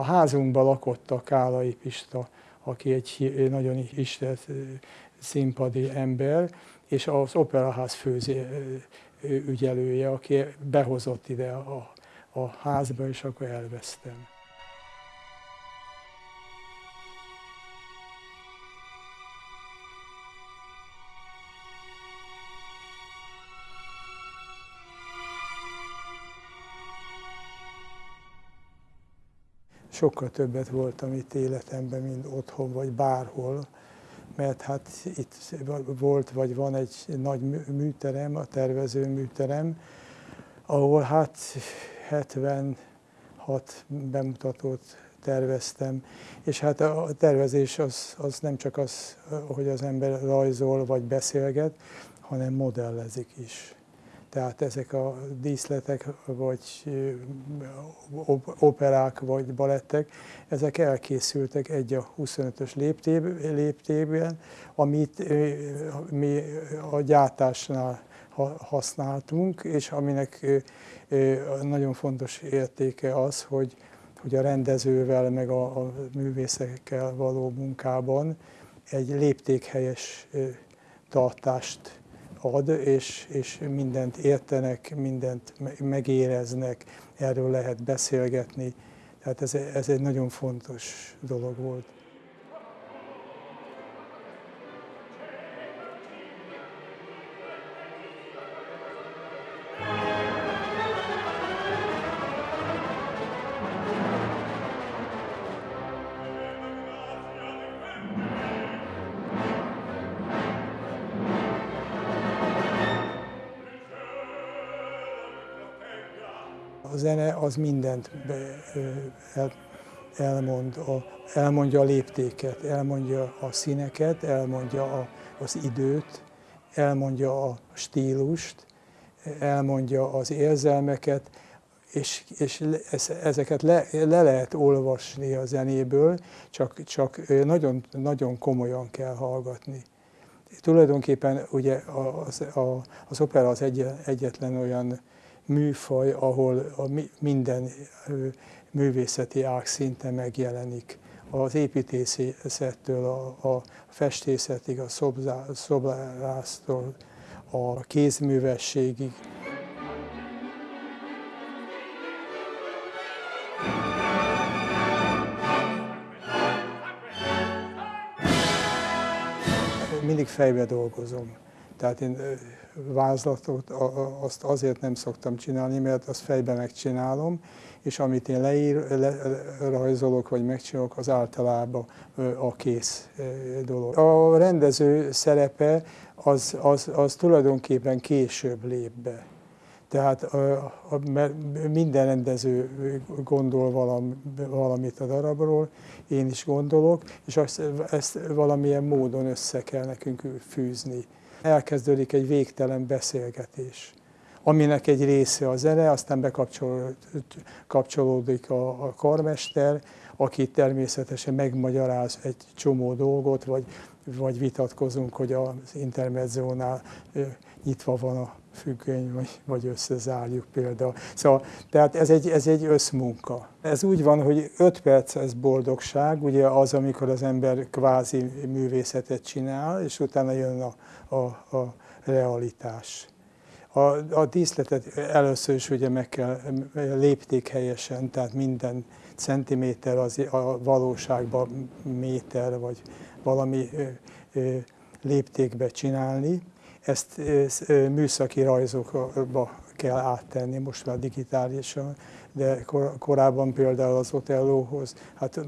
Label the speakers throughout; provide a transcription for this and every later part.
Speaker 1: A házunkban lakott a Kálai Pista, aki egy nagyon ismert színpadi ember, és az Operaház főző ügyelője, aki behozott ide a, a házba, és akkor elvesztem. Sokkal többet voltam itt életemben, mint otthon vagy bárhol, mert hát itt volt vagy van egy nagy műterem, a tervező műterem, ahol hát 76 bemutatót terveztem, és hát a tervezés az, az nem csak az, hogy az ember rajzol vagy beszélget, hanem modellezik is. Tehát ezek a díszletek, vagy operák, vagy balettek, ezek elkészültek egy a 25-ös léptében, amit mi a gyártásnál használtunk, és aminek nagyon fontos értéke az, hogy, hogy a rendezővel, meg a, a művészekkel való munkában egy léptékhelyes tartást ad, és, és mindent értenek, mindent megéreznek, erről lehet beszélgetni. Tehát ez, ez egy nagyon fontos dolog volt. A zene az mindent el, elmond, a, elmondja a léptéket, elmondja a színeket, elmondja a, az időt, elmondja a stílust, elmondja az érzelmeket, és, és ezeket le, le lehet olvasni a zenéből, csak, csak nagyon, nagyon komolyan kell hallgatni. Tulajdonképpen ugye az, a, az opera az egy, egyetlen olyan műfaj, ahol a minden művészeti ág szinte megjelenik. Az építészettől, a, a festészetig, a szobrásztól, a kézművességig. Mindig fejbe dolgozom. Tehát én vázlatot azt azért nem szoktam csinálni, mert azt fejbe megcsinálom, és amit én leír, le, rajzolok vagy megcsinálok, az általában a kész dolog. A rendező szerepe az, az, az tulajdonképpen később lép be. Tehát mert minden rendező gondol valami, valamit a darabról, én is gondolok, és azt, ezt valamilyen módon össze kell nekünk fűzni elkezdődik egy végtelen beszélgetés, aminek egy része a zene, aztán bekapcsolódik a, a karmester, aki természetesen megmagyaráz egy csomó dolgot, vagy, vagy vitatkozunk, hogy az intermedzónál nyitva van a függöny, vagy, vagy összezárjuk például. Szóval, tehát ez egy, ez egy összmunka. Ez úgy van, hogy 5 perc ez boldogság, ugye az, amikor az ember kvázi művészetet csinál, és utána jön a, a, a realitás. A, a díszletet először is ugye meg kell lépték helyesen, tehát minden centiméter az a valóságban méter, vagy valami léptékbe csinálni, ezt műszaki rajzokba kell áttenni, most már digitálisan, de kor, korábban például az Otellóhoz hát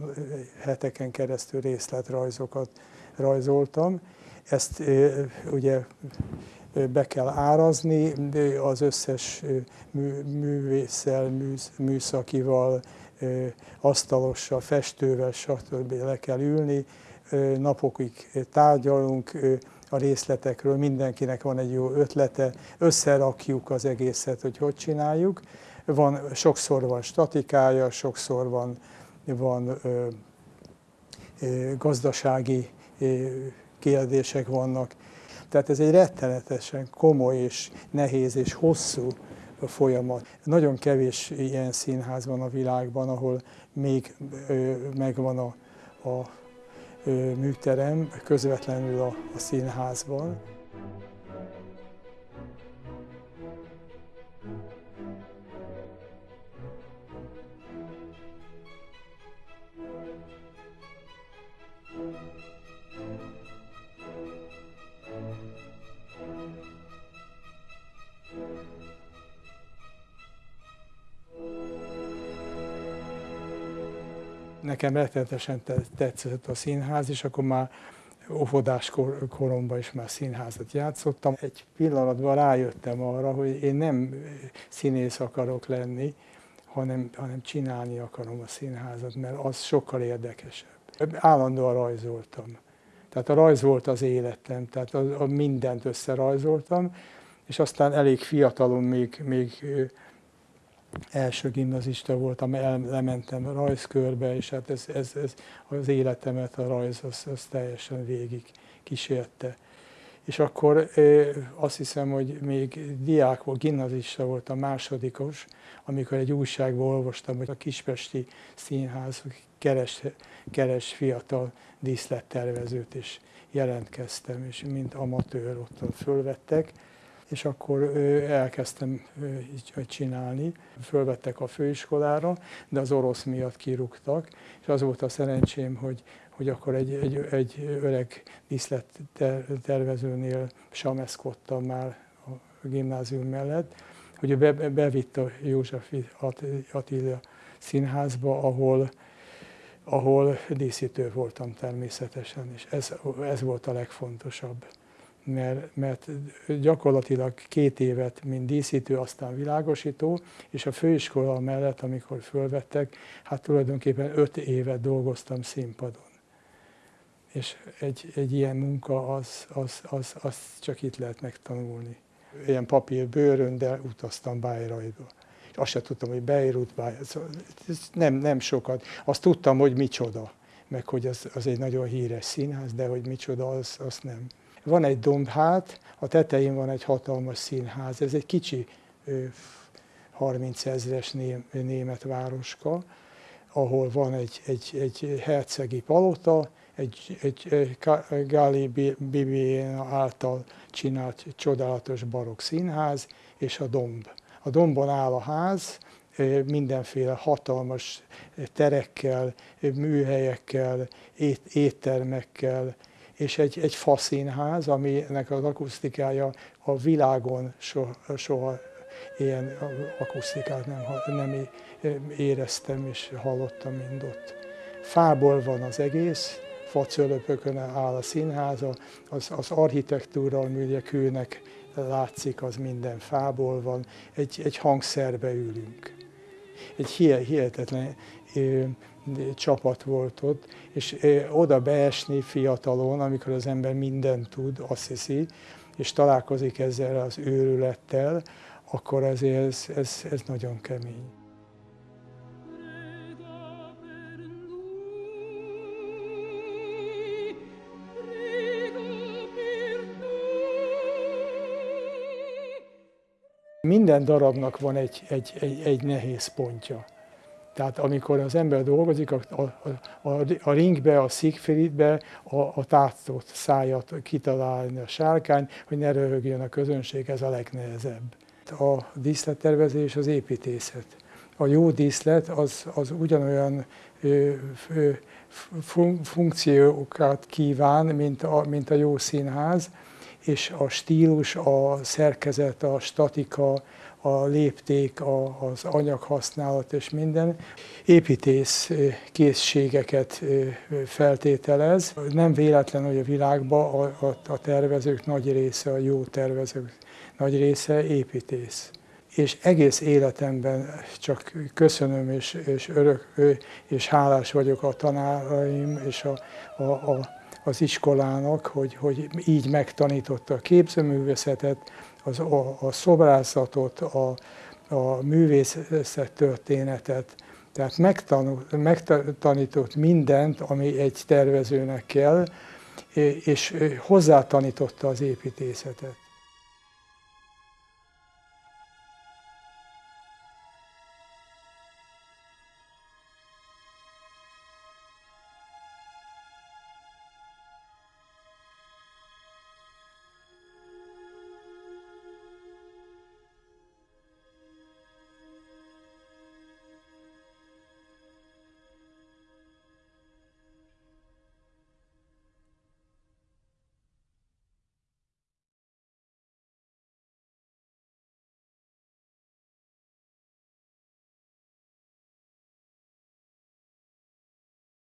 Speaker 1: heteken keresztül részletrajzokat rajzoltam. Ezt ugye be kell árazni, az összes művésszel, műszakival, asztalossal, festővel, stb. le kell ülni, napokig tárgyalunk, a részletekről, mindenkinek van egy jó ötlete, összerakjuk az egészet, hogy hogy csináljuk. Van, sokszor van statikája, sokszor van, van ö, ö, gazdasági ö, kérdések vannak. Tehát ez egy rettenetesen komoly és nehéz és hosszú folyamat. Nagyon kevés ilyen színház van a világban, ahol még megvan a, a műterem közvetlenül a, a színházban. Nekem rettenetesen tetszett a színház, és akkor már óvodás kor, koromban is már színházat játszottam. Egy pillanatban rájöttem arra, hogy én nem színész akarok lenni, hanem, hanem csinálni akarom a színházat, mert az sokkal érdekesebb. Állandóan rajzoltam. Tehát a rajz volt az életem, tehát a, a mindent összerajzoltam, és aztán elég fiatalon még, még első gimnazista voltam, lementem a rajzkörbe, és hát ez, ez, ez az életemet a rajz az, az teljesen végig kísérte. És akkor azt hiszem, hogy még diák volt, gimnazista voltam, másodikos, amikor egy újságban olvastam, hogy a Kispesti Színház keres, keres fiatal díszlettervezőt, és jelentkeztem, és mint amatőr ott fölvettek és akkor elkezdtem csinálni. Fölvettek a főiskolára, de az orosz miatt kirúgtak, és az volt a szerencsém, hogy, hogy akkor egy, egy, egy öreg díszlettervezőnél sameszkodtam már a gimnázium mellett, hogy be, bevitt a József Attila színházba, ahol, ahol díszítő voltam természetesen, és ez, ez volt a legfontosabb mert, mert gyakorlatilag két évet, mint díszítő, aztán világosító, és a főiskola mellett, amikor fölvettek, hát tulajdonképpen öt évet dolgoztam színpadon. És egy, egy ilyen munka, az, az, az, az csak itt lehet megtanulni. Ilyen papír bőrön, de utaztam Bayreuthba. Azt sem tudtam, hogy Beirut, Bayreuth, szóval nem, nem sokat. Azt tudtam, hogy micsoda, meg hogy az, az egy nagyon híres színház, de hogy micsoda, az, azt nem. Van egy dombhát, a tetején van egy hatalmas színház, ez egy kicsi 30 ezres német városka, ahol van egy, egy, egy hercegi palota, egy, egy Gali Bibiena által csinált csodálatos barokk színház, és a domb. A dombon áll a ház, mindenféle hatalmas terekkel, műhelyekkel, éttermekkel, és egy, egy faszínház, aminek az akusztikája a világon soha, soha ilyen akusztikát nem, nem éreztem és hallottam, mint ott. Fából van az egész, facölöpökön áll a színház, az, az architektúra, ami ugye kőnek látszik, az minden fából van, egy, egy hangszerbe ülünk. Egy hihetetlen csapat volt ott, és oda beesni fiatalon, amikor az ember mindent tud, azt hiszi, és találkozik ezzel az őrülettel, akkor azért ez, ez, ez nagyon kemény. Minden darabnak van egy, egy, egy, egy nehéz pontja. Tehát amikor az ember dolgozik, a, a, a, a ringbe, a Siegfriedbe a, a tátott szájat kitalálni a sárkány, hogy ne röhögjön a közönség, ez a legnehezebb. A díszlettervezés az építészet. A jó díszlet az, az ugyanolyan ö, ö, fun, funkciókat kíván, mint a, mint a jó színház, és a stílus, a szerkezet, a statika, a lépték, a, az anyaghasználat és minden. Építész készségeket feltételez. Nem véletlen, hogy a világban a, a, a tervezők nagy része, a jó tervezők nagy része építész. És egész életemben csak köszönöm és, és örök, és hálás vagyok a tanáraim és a, a, a, az iskolának, hogy, hogy így megtanította a képzőművészetet, az, a, a szobrászatot, a, a művészet történetet, tehát megtanított mindent, ami egy tervezőnek kell, és hozzátanította az építészetet.